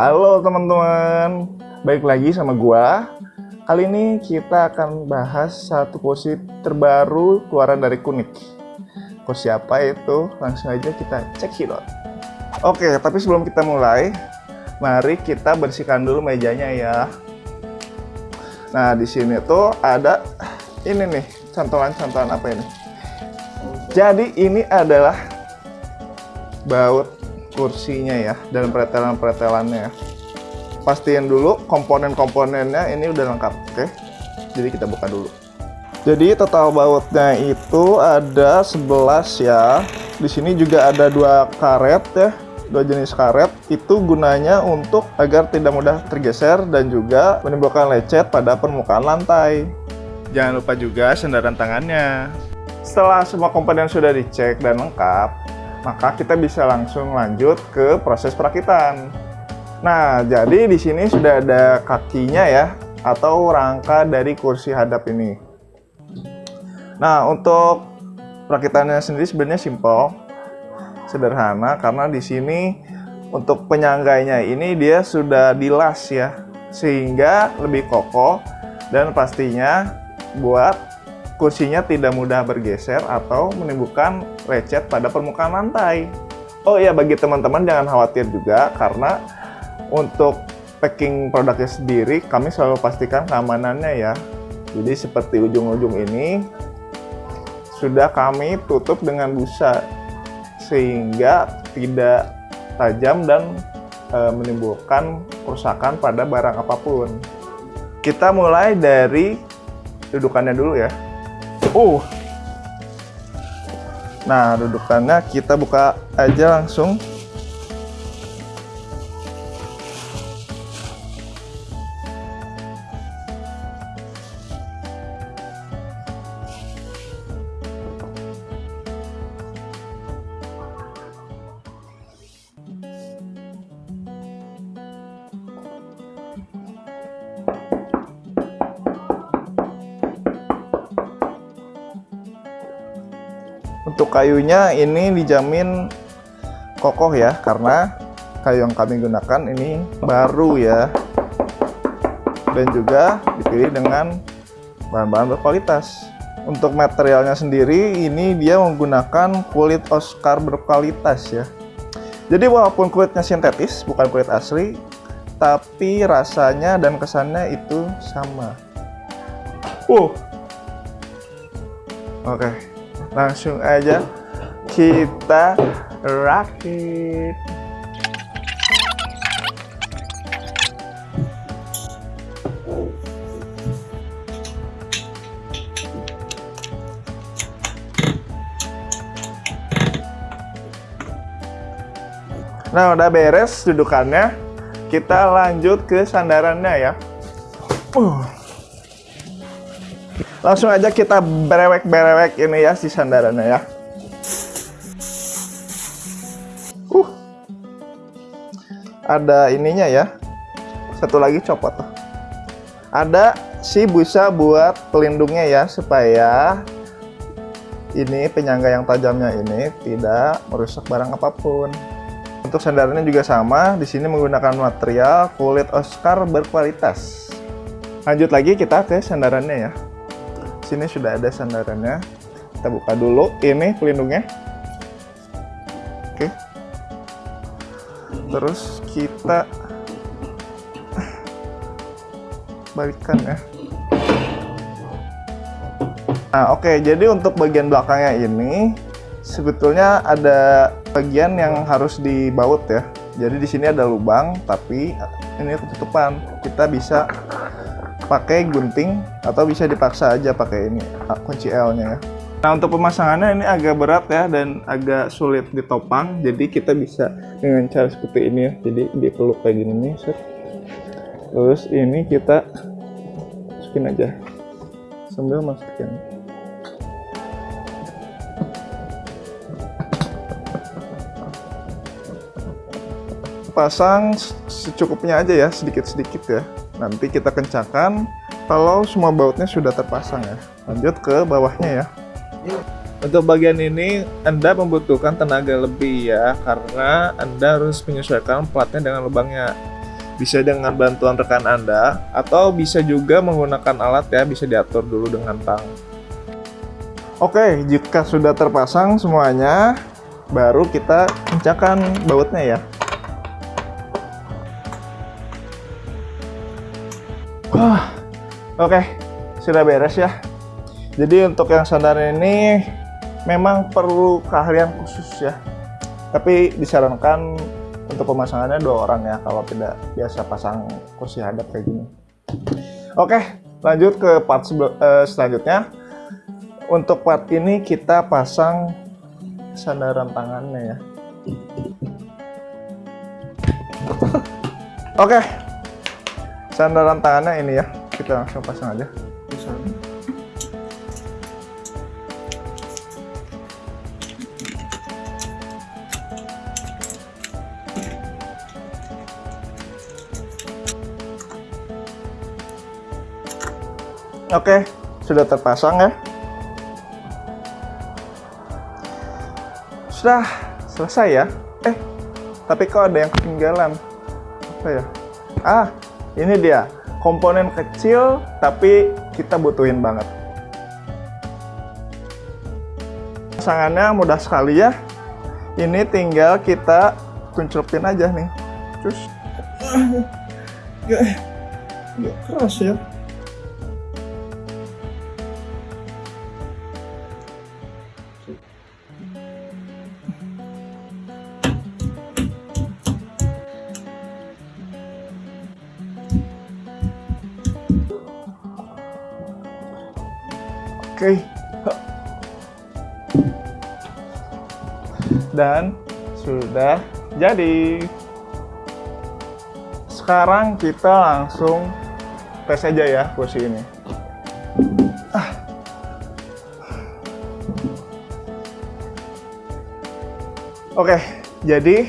Halo teman-teman, baik lagi sama gua. Kali ini kita akan bahas satu kursi terbaru keluaran dari Kunik. Kursi apa itu? Langsung aja kita cek hidot. Oke, tapi sebelum kita mulai, mari kita bersihkan dulu mejanya ya. Nah, di sini tuh ada ini nih, cantolan-cantolan apa ini? Jadi ini adalah baut kursinya ya dan pretelan-pretelannya. Pastiin dulu komponen-komponennya ini udah lengkap, oke? Jadi kita buka dulu. Jadi total bautnya itu ada 11 ya. Di sini juga ada dua karet ya, dua jenis karet. Itu gunanya untuk agar tidak mudah tergeser dan juga menimbulkan lecet pada permukaan lantai. Jangan lupa juga sandaran tangannya. Setelah semua komponen sudah dicek dan lengkap, maka kita bisa langsung lanjut ke proses perakitan. Nah, jadi di sini sudah ada kakinya ya, atau rangka dari kursi hadap ini. Nah, untuk perakitannya sendiri sebenarnya simple, sederhana, karena di sini untuk penyanggainya ini dia sudah dilas ya, sehingga lebih kokoh dan pastinya buat kursinya tidak mudah bergeser atau menimbulkan lecet pada permukaan lantai. Oh iya, bagi teman-teman jangan khawatir juga karena untuk packing produknya sendiri kami selalu pastikan keamanannya ya. Jadi seperti ujung-ujung ini sudah kami tutup dengan busa sehingga tidak tajam dan e, menimbulkan kerusakan pada barang apa pun. Kita mulai dari dudukannya dulu ya. Uh. Nah, dudukannya kita buka aja langsung. Untuk kayunya ini dijamin kokoh ya karena kayu yang kami gunakan ini baru ya dan juga dipilih dengan bahan-bahan berkualitas. Untuk materialnya sendiri ini dia menggunakan kulit Oscar berkualitas ya. Jadi walaupun kulitnya sintetis bukan kulit asli, tapi rasanya dan kesannya itu sama. Uh. Oke. Okay langsung aja kita rakit Nah, udah beres dudukannya. Kita lanjut ke sandarannya ya. Uh. Langsung aja kita berewek-berewek ini ya si sandarannya ya. Uh. Ada ininya ya. Satu lagi copot. Ada si busa buat pelindungnya ya supaya ini penyangga yang tajamnya ini tidak merusak barang apa pun. Untuk sandarannya juga sama, di sini menggunakan material kulit Oscar berkualitas. Lanjut lagi kita ke sandarannya ya sini sudah ada sandarannya. Kita buka dulu. Ini pelindungnya. Oke. Terus kita balikkan ya. Nah oke. Jadi untuk bagian belakangnya ini sebetulnya ada bagian yang harus dibaut ya. Jadi di sini ada lubang tapi ini ketutupan. Kita bisa pakai gunting atau bisa dipaksa aja pakai ini kunci L-nya ya. Nah untuk pemasangannya ini agak berat ya dan agak sulit ditopang. Jadi kita bisa dengan cara seperti ini ya. Jadi dipeluk kayak gini nih set. terus ini kita masukin aja. Sambil masukin. Pasang secukupnya aja ya sedikit-sedikit ya nanti kita kencangkan kalau semua bautnya sudah terpasang ya lanjut ke bawahnya ya untuk bagian ini Anda membutuhkan tenaga lebih ya karena Anda harus menyesuaikan platnya dengan lubangnya Bisa dengan bantuan rekan Anda atau bisa juga menggunakan alat ya, bisa diatur dulu dengan tang. Oke, jika sudah terpasang semuanya, baru kita kencangkan bautnya ya. Oke, sudah beres ya. Jadi untuk yang sandar ini memang perlu keahlian khusus ya. Tapi disarankan untuk pemasangannya dua orang ya kalau tidak biasa pasang kursi hadap kayak gini oke lanjut ke part uh, selanjutnya untuk part ini kita pasang sandaran tangannya ya oke sandaran tangannya ini ya kita langsung pasang aja Oke, sudah terpasang ya. Sudah selesai ya. Eh, tapi kok ada yang ketinggalan? Apa ya? Ah, ini dia. Komponen kecil tapi kita butuhin banget. Pasangannya mudah sekali ya. Ini tinggal kita kunculpin aja nih. Terus gak keras ya. Oke. Dan sudah jadi. Sekarang kita langsung tes aja ya kursi ini. Ah. Oke, jadi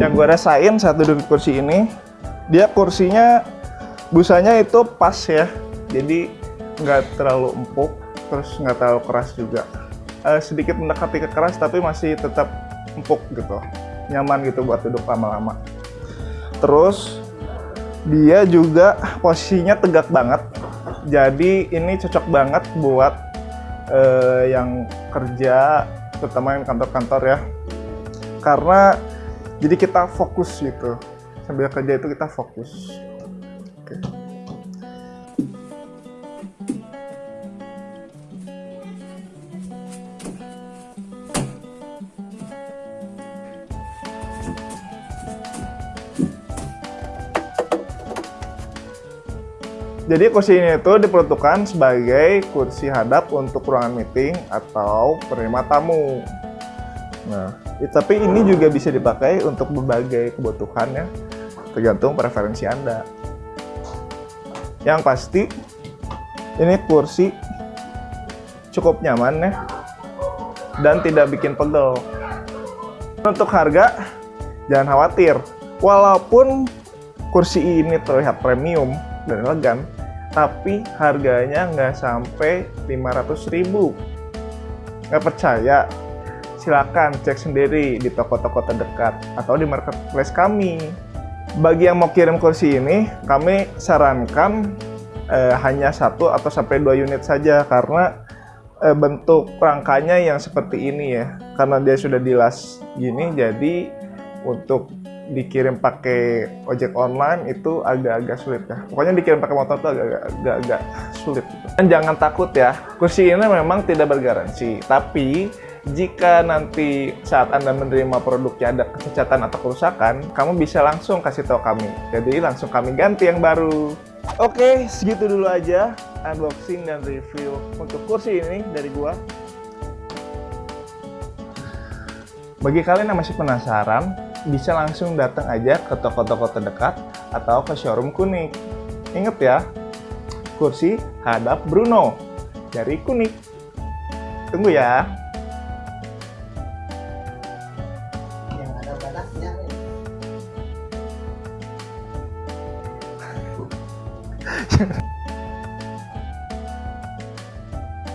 yang gue rasain saat duduk kursi ini, dia kursinya busanya itu pas ya. Jadi nggak terlalu empuk terus nggak terlalu keras juga. Uh, sedikit mendekati ke keras tapi masih tetap empuk gitu. Nyaman gitu buat duduk lama-lama. Terus dia juga posisinya tegak banget. Jadi ini cocok banget buat uh, yang kerja terutama yang kantor-kantor ya. Karena jadi kita fokus gitu. Sambil kerja itu kita fokus. Okay. Jadi kursi ini itu diperuntukkan sebagai kursi hadap untuk ruangan meeting atau penerima tamu. Nah, tapi ini juga bisa dipakai untuk berbagai kebutuhan ya, tergantung preferensi Anda. Yang pasti, ini kursi cukup nyaman ya, dan tidak bikin pegel. Untuk harga, jangan khawatir. Walaupun kursi ini terlihat premium dan elegan, tapi harganya nggak sampai 500 ribu. Nggak percaya? Silakan cek sendiri di toko-toko terdekat atau di marketplace kami. Bagi yang mau kirim kursi ini kami sarankan eh, hanya satu atau sampai dua unit saja karena eh, bentuk rangkanya yang seperti ini ya. Karena dia sudah dilas gini jadi untuk dikirim pakai ojek online itu agak-agak sulit ya. Pokoknya dikirim pakai motor itu agak-agak sulit. Gitu. Dan jangan takut ya, kursi ini memang tidak bergaransi. Tapi jika nanti saat Anda menerima produknya ada kecacatan atau kerusakan, kamu bisa langsung kasih tahu kami. Jadi langsung kami ganti yang baru. Oke, segitu dulu aja unboxing dan review untuk kursi ini dari gua. Bagi kalian yang masih penasaran, bisa langsung datang aja ke toko-toko terdekat atau ke showroom Kunik. Ingat ya, kursi hadap Bruno dari Kunik. Tunggu ya.